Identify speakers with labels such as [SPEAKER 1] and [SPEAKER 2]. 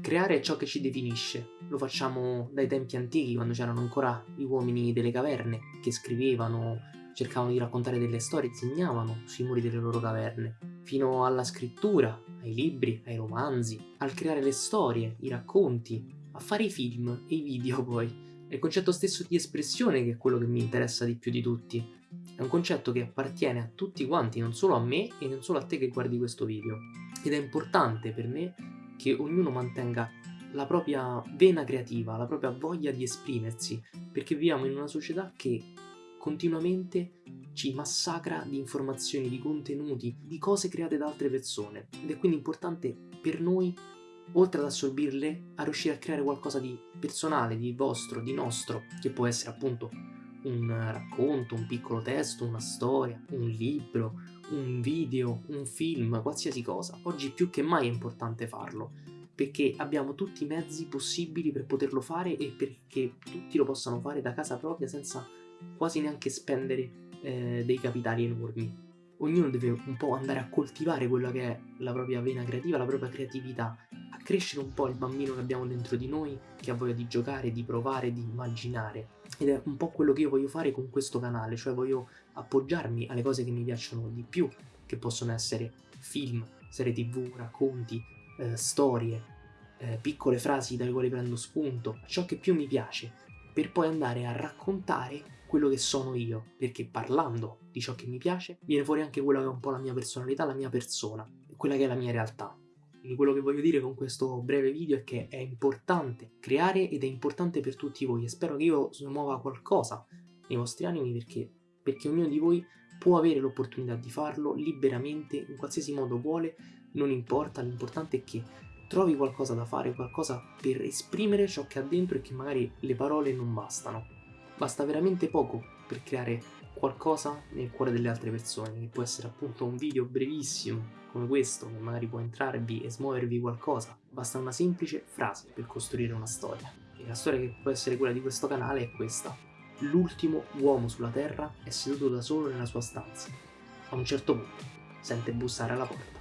[SPEAKER 1] Creare è ciò che ci definisce, lo facciamo dai tempi antichi quando c'erano ancora gli uomini delle caverne che scrivevano, cercavano di raccontare delle storie, disegnavano sui muri delle loro caverne, fino alla scrittura, ai libri, ai romanzi, al creare le storie, i racconti, a fare i film e i video poi. È il concetto stesso di espressione che è quello che mi interessa di più di tutti. È un concetto che appartiene a tutti quanti, non solo a me e non solo a te che guardi questo video. Ed è importante per me che ognuno mantenga la propria vena creativa, la propria voglia di esprimersi, perché viviamo in una società che continuamente ci massacra di informazioni, di contenuti, di cose create da altre persone. Ed è quindi importante per noi, oltre ad assorbirle, a riuscire a creare qualcosa di personale, di vostro, di nostro, che può essere appunto un racconto, un piccolo testo, una storia, un libro, un video, un film, qualsiasi cosa. Oggi più che mai è importante farlo, perché abbiamo tutti i mezzi possibili per poterlo fare e perché tutti lo possano fare da casa propria senza quasi neanche spendere eh, dei capitali enormi. Ognuno deve un po' andare a coltivare quella che è la propria vena creativa, la propria creatività, crescere un po' il bambino che abbiamo dentro di noi, che ha voglia di giocare, di provare, di immaginare. Ed è un po' quello che io voglio fare con questo canale, cioè voglio appoggiarmi alle cose che mi piacciono di più, che possono essere film, serie tv, racconti, eh, storie, eh, piccole frasi dalle quali prendo spunto, ciò che più mi piace, per poi andare a raccontare quello che sono io, perché parlando di ciò che mi piace viene fuori anche quella che è un po' la mia personalità, la mia persona, quella che è la mia realtà. Quindi quello che voglio dire con questo breve video è che è importante creare ed è importante per tutti voi. E spero che io smuova qualcosa nei vostri animi perché, perché ognuno di voi può avere l'opportunità di farlo liberamente, in qualsiasi modo vuole, non importa, l'importante è che trovi qualcosa da fare, qualcosa per esprimere ciò che ha dentro e che magari le parole non bastano. Basta veramente poco per creare qualcosa nel cuore delle altre persone, che può essere appunto un video brevissimo come questo, che magari può entrarvi e smuovervi qualcosa. Basta una semplice frase per costruire una storia. E la storia che può essere quella di questo canale è questa. L'ultimo uomo sulla Terra è seduto da solo nella sua stanza. A un certo punto sente bussare alla porta.